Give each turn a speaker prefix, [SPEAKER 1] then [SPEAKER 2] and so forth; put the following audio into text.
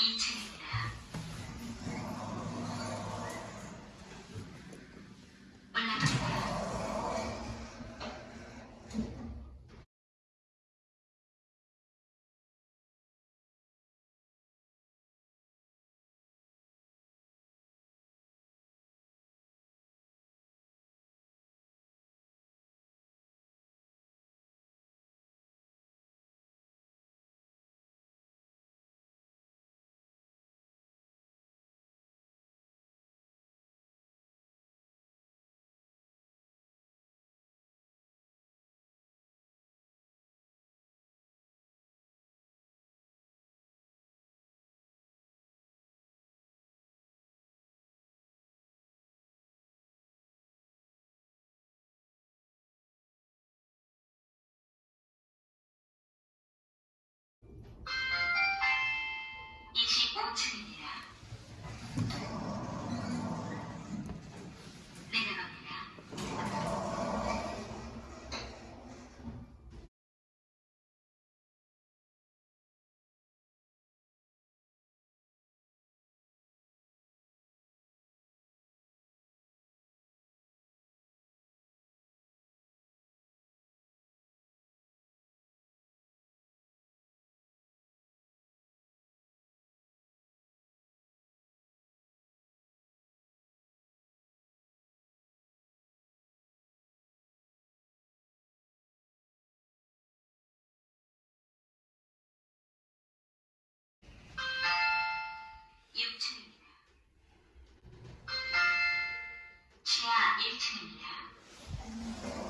[SPEAKER 1] eating Yeah.